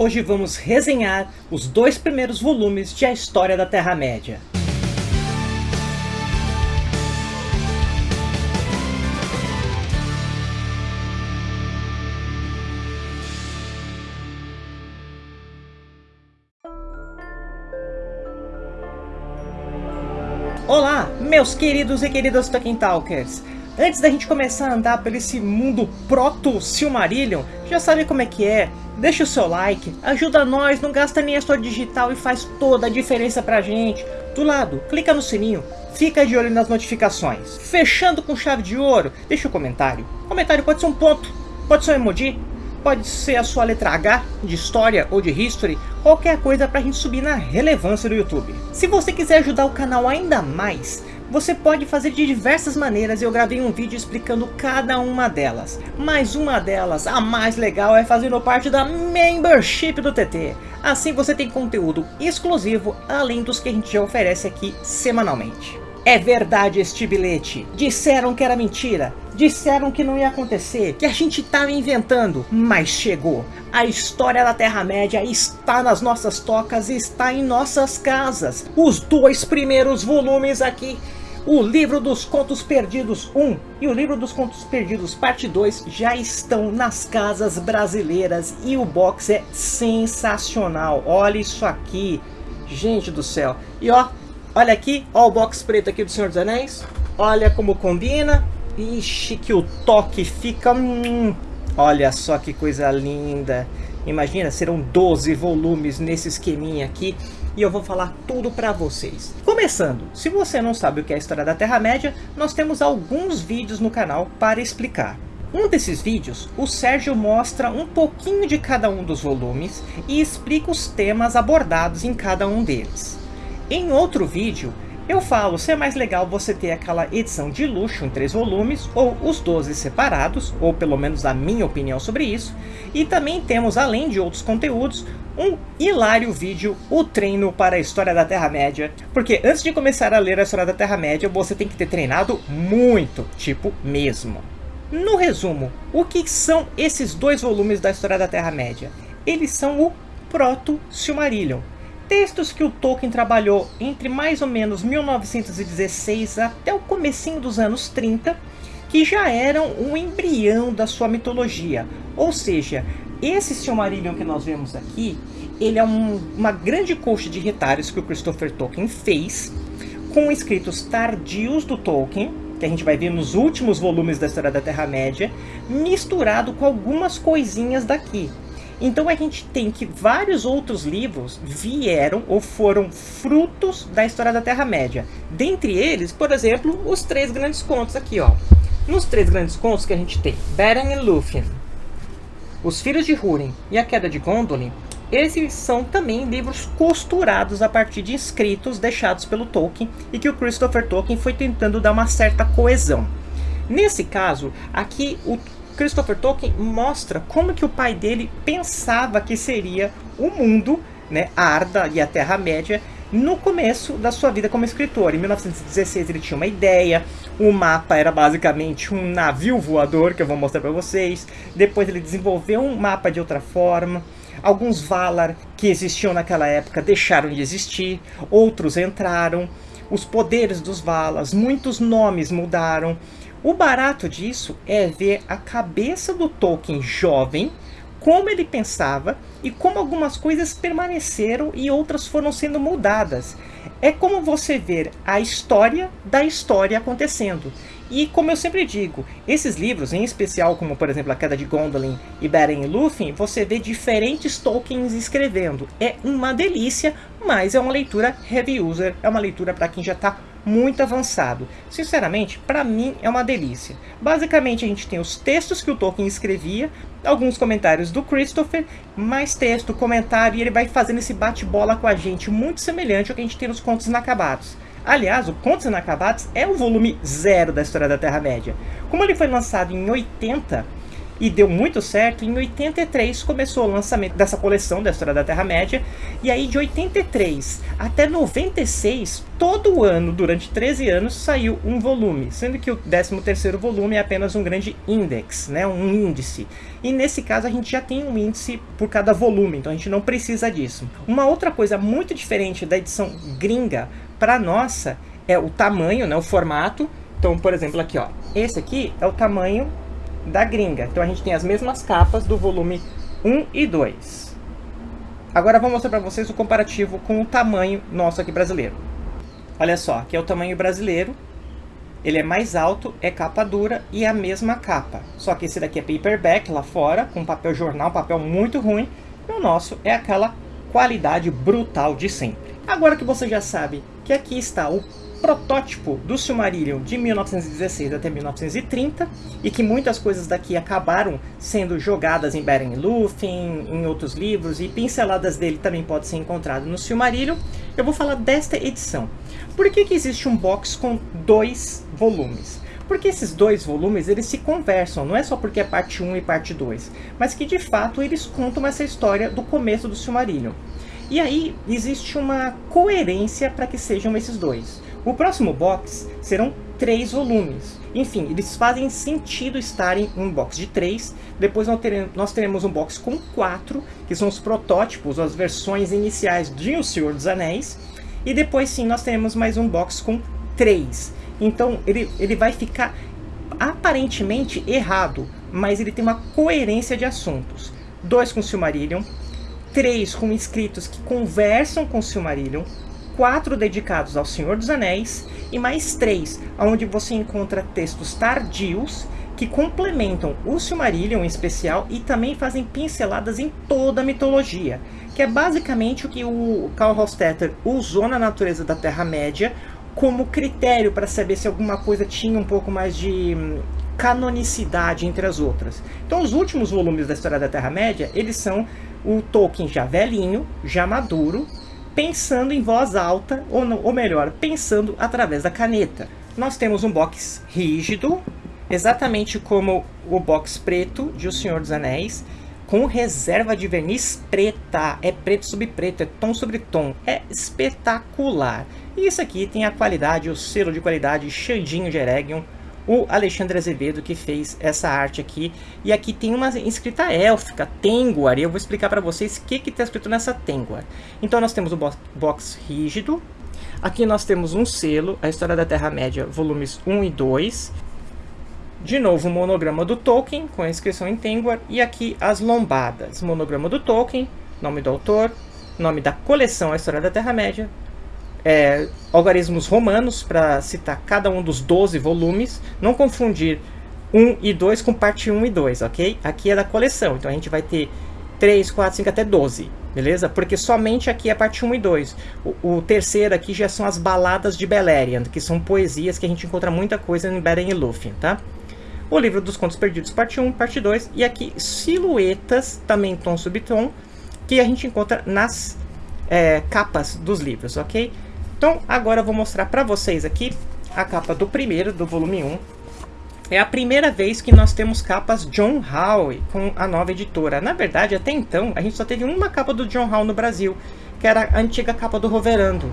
Hoje vamos resenhar os dois primeiros volumes de A História da Terra-média. Olá, meus queridos e queridas Tolkien Talkers! Antes da gente começar a andar por esse mundo proto-Silmarillion, já sabe como é que é? Deixa o seu like, ajuda nós, não gasta nem a sua digital e faz toda a diferença pra gente. Do lado, clica no sininho, fica de olho nas notificações. Fechando com chave de ouro, deixa o um comentário. Comentário pode ser um ponto, pode ser um emoji, pode ser a sua letra H, de História ou de History, qualquer coisa pra gente subir na relevância do YouTube. Se você quiser ajudar o canal ainda mais, você pode fazer de diversas maneiras e eu gravei um vídeo explicando cada uma delas. Mas uma delas, a mais legal, é fazendo parte da Membership do TT. Assim você tem conteúdo exclusivo, além dos que a gente já oferece aqui semanalmente. É verdade este bilhete. Disseram que era mentira. Disseram que não ia acontecer, que a gente estava inventando, mas chegou. A história da Terra-média está nas nossas tocas, está em nossas casas. Os dois primeiros volumes aqui o livro dos Contos Perdidos 1 e o livro dos Contos Perdidos parte 2 já estão nas casas brasileiras e o box é sensacional. Olha isso aqui, gente do céu. E ó, olha aqui, ó o box preto aqui do Senhor dos Anéis. Olha como combina. Ixi, que o toque fica... Hum, olha só que coisa linda. Imagina, serão 12 volumes nesse esqueminha aqui e eu vou falar tudo para vocês. Começando, se você não sabe o que é a história da Terra-média, nós temos alguns vídeos no canal para explicar. Um desses vídeos, o Sérgio mostra um pouquinho de cada um dos volumes e explica os temas abordados em cada um deles. Em outro vídeo, eu falo se é mais legal você ter aquela edição de luxo em três volumes, ou os 12 separados, ou pelo menos a minha opinião sobre isso. E também temos, além de outros conteúdos, um hilário vídeo, o treino para a História da Terra-média. Porque antes de começar a ler a História da Terra-média, você tem que ter treinado muito, tipo mesmo. No resumo, o que são esses dois volumes da História da Terra-média? Eles são o Proto-Silmarillion textos que o Tolkien trabalhou entre mais ou menos 1916 até o comecinho dos anos 30, que já eram um embrião da sua mitologia. Ou seja, esse Silmarillion que nós vemos aqui, ele é um, uma grande coxa de retalhos que o Christopher Tolkien fez, com escritos tardios do Tolkien, que a gente vai ver nos últimos volumes da História da Terra-média, misturado com algumas coisinhas daqui. Então a gente tem que vários outros livros vieram ou foram frutos da história da Terra-média. Dentre eles, por exemplo, os três grandes contos aqui, ó. Nos três grandes contos que a gente tem, Beren e Lúthien, Os Filhos de Húrin e A Queda de Gondolin, esses são também livros costurados a partir de escritos deixados pelo Tolkien e que o Christopher Tolkien foi tentando dar uma certa coesão. Nesse caso, aqui o Christopher Tolkien mostra como que o pai dele pensava que seria o mundo, né, Arda e a Terra-média, no começo da sua vida como escritor. Em 1916 ele tinha uma ideia, o mapa era basicamente um navio voador, que eu vou mostrar para vocês. Depois ele desenvolveu um mapa de outra forma. Alguns Valar que existiam naquela época deixaram de existir, outros entraram. Os poderes dos Valas, muitos nomes mudaram. O barato disso é ver a cabeça do Tolkien jovem, como ele pensava e como algumas coisas permaneceram e outras foram sendo mudadas. É como você ver a história da história acontecendo. E como eu sempre digo, esses livros, em especial como por exemplo A Queda de Gondolin e Beren e Lúthien, você vê diferentes Tolkiens escrevendo. É uma delícia, mas é uma leitura heavy user, é uma leitura para quem já está muito avançado. Sinceramente, para mim é uma delícia. Basicamente a gente tem os textos que o Tolkien escrevia, alguns comentários do Christopher, mais texto, comentário, e ele vai fazendo esse bate-bola com a gente, muito semelhante ao que a gente tem nos Contos Inacabados. Aliás, o Contos Inacabados é o volume zero da história da Terra-média. Como ele foi lançado em 80, e deu muito certo, em 83 começou o lançamento dessa coleção da História da Terra-média, e aí de 83 até 96, todo ano, durante 13 anos, saiu um volume, sendo que o 13º volume é apenas um grande index, né, um índice. E nesse caso a gente já tem um índice por cada volume, então a gente não precisa disso. Uma outra coisa muito diferente da edição gringa para nossa é o tamanho, né, o formato. Então, por exemplo, aqui, ó, esse aqui é o tamanho da gringa. Então a gente tem as mesmas capas do volume 1 e 2. Agora vou mostrar para vocês o comparativo com o tamanho nosso aqui brasileiro. Olha só, aqui é o tamanho brasileiro. Ele é mais alto, é capa dura e é a mesma capa. Só que esse daqui é paperback lá fora, com papel jornal, papel muito ruim. E o nosso é aquela qualidade brutal de sempre. Agora que você já sabe que aqui está o protótipo do Silmarillion de 1916 até 1930 e que muitas coisas daqui acabaram sendo jogadas em Beren Lúthien, em outros livros e pinceladas dele também podem ser encontradas no Silmarillion, eu vou falar desta edição. Por que, que existe um box com dois volumes? Porque esses dois volumes, eles se conversam, não é só porque é parte 1 e parte 2, mas que de fato eles contam essa história do começo do Silmarillion. E aí existe uma coerência para que sejam esses dois. O próximo box serão três volumes. Enfim, eles fazem sentido estarem em um box de três. Depois nós teremos um box com quatro, que são os protótipos, as versões iniciais de O Senhor dos Anéis. E depois sim, nós teremos mais um box com três. Então ele, ele vai ficar aparentemente errado, mas ele tem uma coerência de assuntos. Dois com Silmarillion, três com escritos que conversam com Silmarillion, quatro dedicados ao Senhor dos Anéis e mais três, onde você encontra textos tardios que complementam o Silmarillion em especial e também fazem pinceladas em toda a mitologia, que é basicamente o que o Karl Hofstetter usou na natureza da Terra-média como critério para saber se alguma coisa tinha um pouco mais de hum, canonicidade entre as outras. Então os últimos volumes da História da Terra-média, eles são o Tolkien já velhinho, já maduro, pensando em voz alta, ou, ou melhor, pensando através da caneta. Nós temos um box rígido, exatamente como o box preto de O Senhor dos Anéis, com reserva de verniz preta. É preto sobre preto, é tom sobre tom. É espetacular. E isso aqui tem a qualidade, o selo de qualidade Xandinho de Eregion, o Alexandre Azevedo que fez essa arte aqui. E aqui tem uma escrita élfica, Tenguar, e eu vou explicar para vocês o que está escrito nessa Tenguar. Então nós temos o box rígido, aqui nós temos um selo, a História da Terra-média, volumes 1 e 2. De novo, o monograma do Tolkien, com a inscrição em Tenguar, e aqui as lombadas. Monograma do Tolkien, nome do autor, nome da coleção A História da Terra-média, é, algarismos romanos para citar cada um dos 12 volumes, não confundir 1 e 2 com parte 1 e 2, ok? Aqui é da coleção, então a gente vai ter 3, 4, 5 até 12, beleza? Porque somente aqui é parte 1 e 2. O, o, terceiro aqui já são as baladas de Beleriand, que são poesias que a gente encontra muita coisa em Beren e Lúthien, tá? O livro dos contos perdidos, parte 1, parte 2, e aqui silhuetas, também tom subtom, que a gente encontra nas é, capas dos livros, ok? Então agora eu vou mostrar para vocês aqui a capa do primeiro, do volume 1. É a primeira vez que nós temos capas John Howe com a nova editora. Na verdade, até então, a gente só teve uma capa do John Howe no Brasil, que era a antiga capa do Roverando,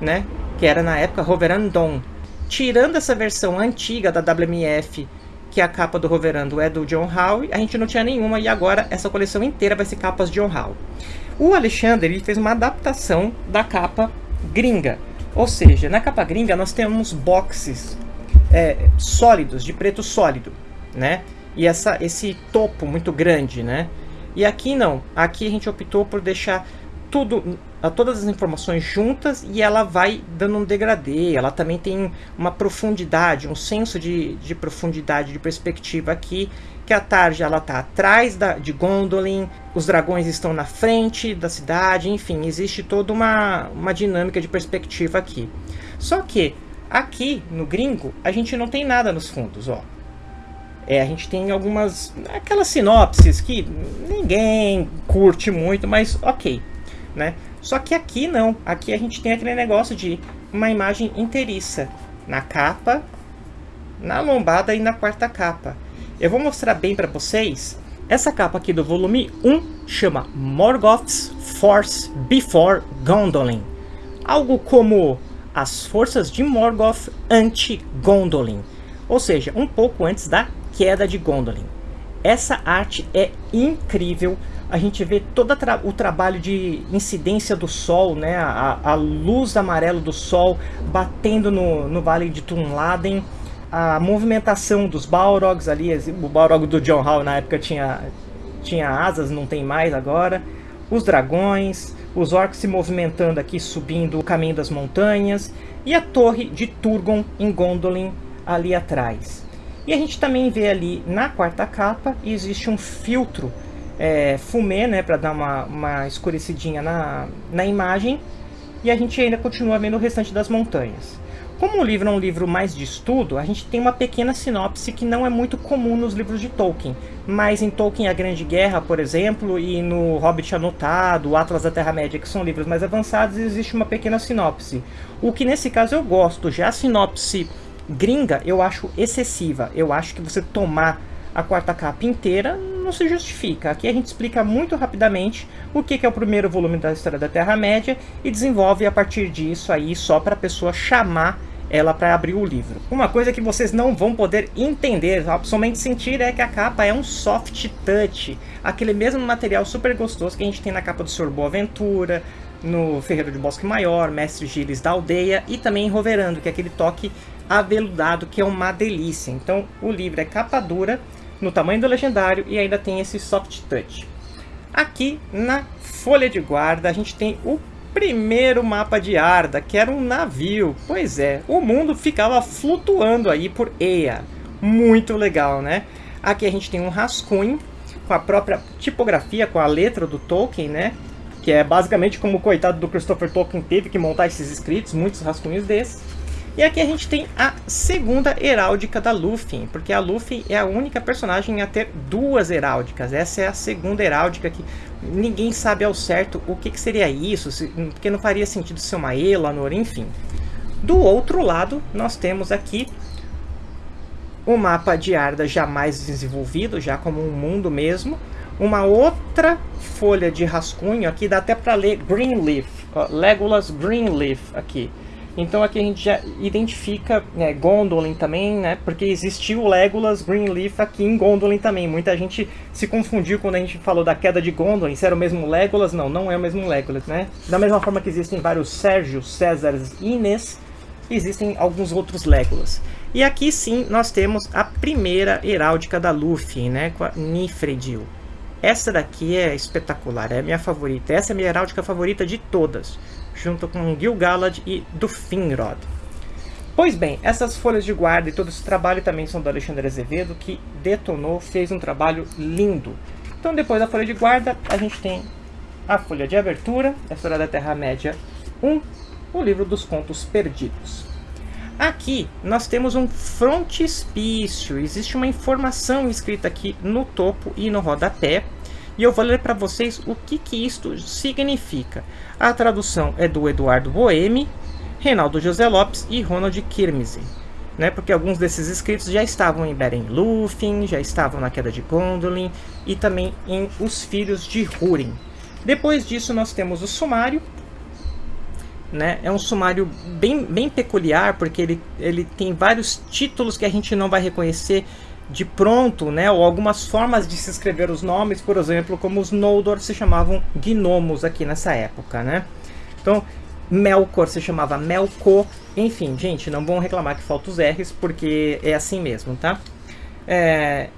né? Que era na época Roverandon. Tirando essa versão antiga da WMF, que a capa do Roverando é do John Howe, a gente não tinha nenhuma e agora essa coleção inteira vai ser capas John Howe. O Alexandre ele fez uma adaptação da capa gringa. Ou seja, na capa gringa nós temos boxes é, sólidos, de preto sólido, né? E essa, esse topo muito grande, né? E aqui não, aqui a gente optou por deixar tudo, todas as informações juntas e ela vai dando um degradê, ela também tem uma profundidade, um senso de, de profundidade, de perspectiva aqui que a Tarja ela tá atrás da, de Gondolin, os dragões estão na frente da cidade, enfim, existe toda uma, uma dinâmica de perspectiva aqui. Só que aqui no gringo a gente não tem nada nos fundos, ó. É, a gente tem algumas aquelas sinopses que ninguém curte muito, mas ok, né? Só que aqui não, aqui a gente tem aquele negócio de uma imagem inteiriça na capa, na lombada e na quarta capa. Eu vou mostrar bem para vocês. Essa capa aqui do volume 1 chama Morgoth's Force Before Gondolin. Algo como as forças de Morgoth anti-Gondolin. Ou seja, um pouco antes da queda de Gondolin. Essa arte é incrível. A gente vê todo tra o trabalho de incidência do sol, né? a, a luz amarela do sol batendo no, no vale de Tunladen. A movimentação dos Balrogs ali, o Balrog do John Hall na época tinha, tinha asas, não tem mais agora. Os dragões, os orcs se movimentando aqui, subindo o caminho das montanhas. E a torre de Turgon em Gondolin ali atrás. E a gente também vê ali na quarta capa, existe um filtro é, fumê, né, para dar uma, uma escurecidinha na, na imagem. E a gente ainda continua vendo o restante das montanhas. Como o livro é um livro mais de estudo, a gente tem uma pequena sinopse que não é muito comum nos livros de Tolkien. Mas em Tolkien A Grande Guerra, por exemplo, e no Hobbit Anotado, o Atlas da Terra-média, que são livros mais avançados, existe uma pequena sinopse. O que nesse caso eu gosto, já a sinopse gringa eu acho excessiva. Eu acho que você tomar a quarta capa inteira não se justifica. Aqui a gente explica muito rapidamente o que é o primeiro volume da História da Terra-média e desenvolve a partir disso aí só para a pessoa chamar ela para abrir o livro. Uma coisa que vocês não vão poder entender, somente sentir, é que a capa é um soft touch. Aquele mesmo material super gostoso que a gente tem na capa do Sr. Boaventura, no Ferreiro de Bosque Maior, Mestre Gilles da Aldeia e também em Roverando, que é aquele toque aveludado que é uma delícia. Então o livro é capa dura, no tamanho do legendário e ainda tem esse soft touch. Aqui na folha de guarda a gente tem o primeiro mapa de Arda, que era um navio. Pois é, o mundo ficava flutuando aí por Eia. Muito legal, né? Aqui a gente tem um rascunho com a própria tipografia, com a letra do Tolkien, né? Que é basicamente como o coitado do Christopher Tolkien teve que montar esses escritos, muitos rascunhos desses. E aqui a gente tem a segunda heráldica da Luffy, porque a Luffy é a única personagem a ter duas heráldicas. Essa é a segunda heráldica que ninguém sabe ao certo o que, que seria isso, porque não faria sentido ser uma Elanor, enfim. Do outro lado, nós temos aqui o mapa de Arda já mais desenvolvido, já como um mundo mesmo. Uma outra folha de rascunho, aqui dá até para ler Greenleaf, Legolas Greenleaf aqui. Então aqui a gente já identifica né, Gondolin também, né? Porque existiu Legolas Greenleaf aqui em Gondolin também. Muita gente se confundiu quando a gente falou da queda de Gondolin. Se era o mesmo Legolas? Não, não é o mesmo Legolas, né? Da mesma forma que existem vários Sérgio, Césares e Inês, existem alguns outros Legolas. E aqui sim nós temos a primeira heráldica da Luffy, né? Com a Nifredil. Essa daqui é espetacular, é a minha favorita. Essa é a minha heráldica favorita de todas junto com Gil-galad e do Finrod. Pois bem, essas folhas de guarda e todo esse trabalho também são do Alexandre Azevedo, que detonou, fez um trabalho lindo. Então depois da folha de guarda, a gente tem a folha de abertura, a História da Terra-média 1, o livro dos contos perdidos. Aqui nós temos um frontispício, existe uma informação escrita aqui no topo e no rodapé, e eu vou ler para vocês o que, que isto significa. A tradução é do Eduardo Boemi, Reinaldo José Lopes e Ronald Kirmese. Né, porque alguns desses escritos já estavam em Beren Lúthien, já estavam na Queda de Gondolin e também em Os Filhos de Húrin. Depois disso nós temos o sumário, né? É um sumário bem, bem peculiar, porque ele, ele tem vários títulos que a gente não vai reconhecer de pronto, né, ou algumas formas de se escrever os nomes, por exemplo, como os Noldor se chamavam gnomos aqui nessa época, né? Então, Melkor se chamava Melkor, enfim, gente, não vão reclamar que faltam os R's, porque é assim mesmo, tá? É...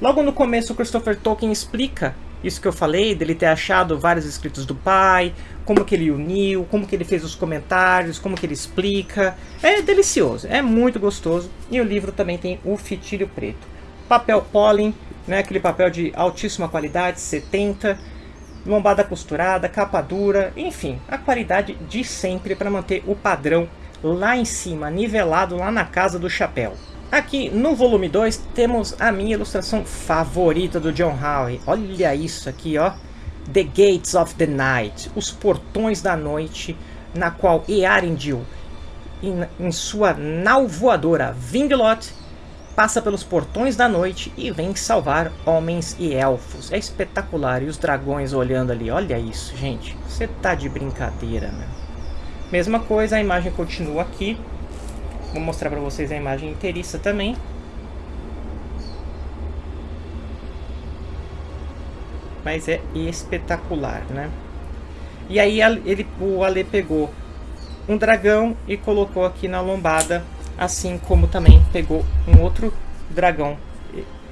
Logo no começo, Christopher Tolkien explica isso que eu falei, dele ter achado vários escritos do pai, como que ele uniu, como que ele fez os comentários, como que ele explica. É delicioso, é muito gostoso. E o livro também tem o fitilho preto. Papel pólen, né, aquele papel de altíssima qualidade, 70, lombada costurada, capa dura, enfim, a qualidade de sempre para manter o padrão lá em cima, nivelado lá na casa do chapéu. Aqui no volume 2 temos a minha ilustração favorita do John Howe. Olha isso aqui, ó. The Gates of the Night, os portões da noite, na qual Earendil, em, em sua nau voadora Vinglot, passa pelos portões da noite e vem salvar homens e elfos. É espetacular, e os dragões olhando ali, olha isso, gente. Você tá de brincadeira, meu. Mesma coisa, a imagem continua aqui. Vou mostrar para vocês a imagem inteiriça também. Mas é espetacular, né? E aí ele, o Ale pegou um dragão e colocou aqui na lombada, assim como também pegou um outro dragão,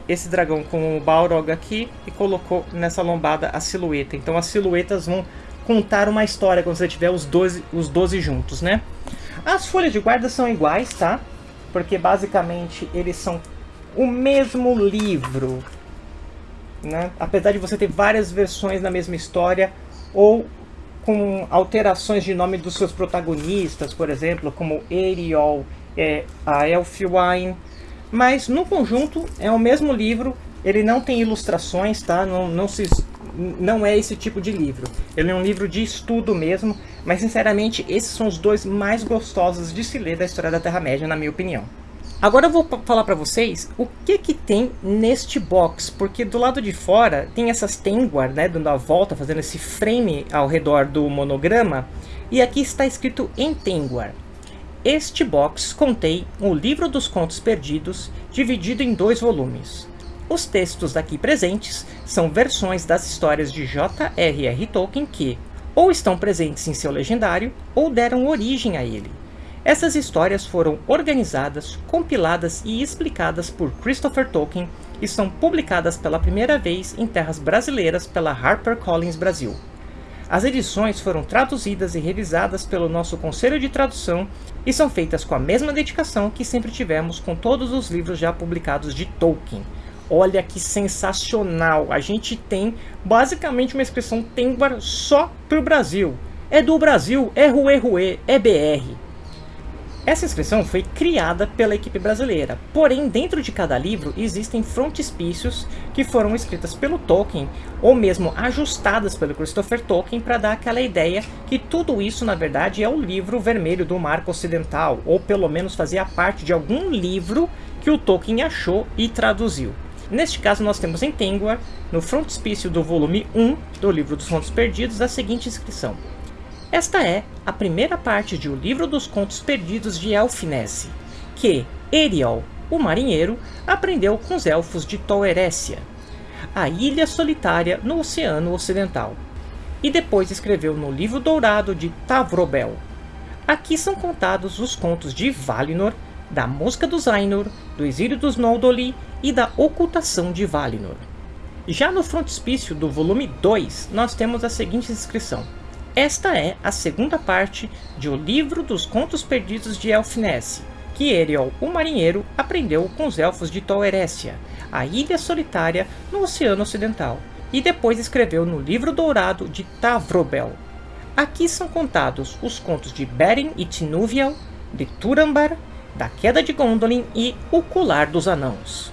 esse dragão com o Balrog aqui, e colocou nessa lombada a silhueta. Então as silhuetas vão contar uma história quando você tiver os 12, os 12 juntos, né? As folhas de guarda são iguais, tá? Porque basicamente eles são o mesmo livro, né? Apesar de você ter várias versões na mesma história, ou com alterações de nome dos seus protagonistas, por exemplo, como Ariel, é, a Elfwine, mas no conjunto é o mesmo livro, ele não tem ilustrações, tá? Não, não, se, não é esse tipo de livro. Ele é um livro de estudo mesmo, mas sinceramente esses são os dois mais gostosos de se ler da história da Terra-média, na minha opinião. Agora eu vou falar para vocês o que que tem neste box, porque do lado de fora tem essas Tengwar, né, dando a volta, fazendo esse frame ao redor do monograma, e aqui está escrito em Tengwar. Este box contém o Livro dos Contos Perdidos, dividido em dois volumes. Os textos daqui presentes são versões das histórias de J.R.R. Tolkien que, ou estão presentes em seu legendário, ou deram origem a ele. Essas histórias foram organizadas, compiladas e explicadas por Christopher Tolkien e são publicadas pela primeira vez em terras brasileiras pela HarperCollins Brasil. As edições foram traduzidas e revisadas pelo nosso Conselho de Tradução e são feitas com a mesma dedicação que sempre tivemos com todos os livros já publicados de Tolkien. Olha que sensacional! A gente tem basicamente uma expressão Tengwar só para o Brasil. É do Brasil, é Rue Rue, é BR. Essa inscrição foi criada pela equipe brasileira, porém dentro de cada livro existem frontispícios que foram escritas pelo Tolkien ou mesmo ajustadas pelo Christopher Tolkien para dar aquela ideia que tudo isso na verdade é o livro vermelho do Marco Ocidental, ou pelo menos fazia parte de algum livro que o Tolkien achou e traduziu. Neste caso nós temos em Tengwar, no frontispício do volume 1 do livro dos Contos Perdidos, a seguinte inscrição. Esta é a primeira parte de O Livro dos Contos Perdidos de Elfinesse, que Eriol, o marinheiro, aprendeu com os elfos de Tol Eressëa, a ilha solitária no Oceano Ocidental, e depois escreveu no Livro Dourado de Tavrobel. Aqui são contados os contos de Valinor, da Música dos Ainur, do Exílio dos Noldoli e da Ocultação de Valinor. Já no frontispício do volume 2, nós temos a seguinte inscrição. Esta é a segunda parte de O Livro dos Contos Perdidos de Elfinesse, que Eriol, o marinheiro, aprendeu com os elfos de Tol Eressëa, a ilha solitária no Oceano Ocidental, e depois escreveu no Livro Dourado de Tavrobel. Aqui são contados os contos de Beren e Tinúviel, de Turambar, da Queda de Gondolin e O Colar dos Anãos.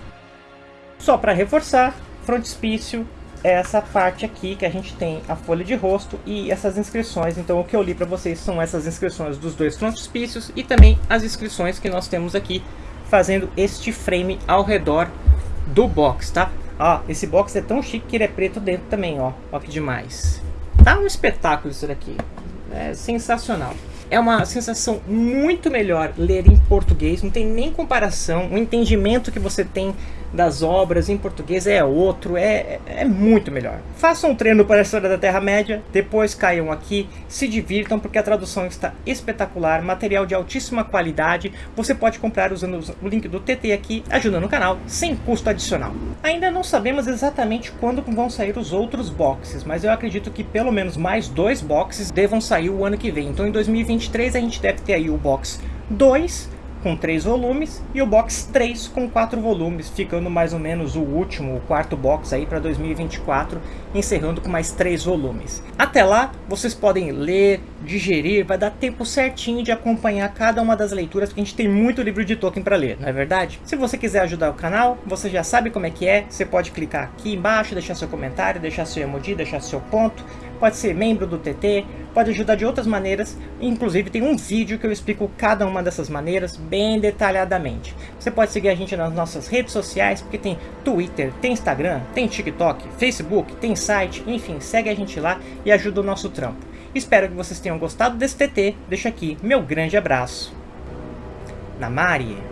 Só para reforçar, frontispício, é essa parte aqui que a gente tem a folha de rosto e essas inscrições. Então o que eu li para vocês são essas inscrições dos dois frontispícios e também as inscrições que nós temos aqui fazendo este frame ao redor do box, tá? Ó, esse box é tão chique que ele é preto dentro também, ó. Ó que demais. Tá um espetáculo isso daqui. É sensacional. É uma sensação muito melhor ler em português, não tem nem comparação. O entendimento que você tem das obras em português é outro, é, é muito melhor. Façam um treino para a história da Terra-média, depois caiam aqui, se divirtam porque a tradução está espetacular, material de altíssima qualidade, você pode comprar usando o link do TT aqui, ajudando o canal, sem custo adicional. Ainda não sabemos exatamente quando vão sair os outros boxes, mas eu acredito que pelo menos mais dois boxes devam sair o ano que vem, então em 2023 a gente deve ter aí o box 2, com três volumes e o box 3 com quatro volumes, ficando mais ou menos o último, o quarto box aí para 2024, encerrando com mais três volumes. Até lá, vocês podem ler, digerir, vai dar tempo certinho de acompanhar cada uma das leituras, porque a gente tem muito livro de Tolkien para ler, não é verdade? Se você quiser ajudar o canal, você já sabe como é que é, você pode clicar aqui embaixo, deixar seu comentário, deixar seu emoji, deixar seu ponto, pode ser membro do TT, pode ajudar de outras maneiras, inclusive tem um vídeo que eu explico cada uma dessas maneiras bem detalhadamente. Você pode seguir a gente nas nossas redes sociais, porque tem Twitter, tem Instagram, tem TikTok, Facebook, tem site, enfim, segue a gente lá e ajuda o nosso trampo. Espero que vocês tenham gostado desse TT, deixo aqui meu grande abraço. Namari!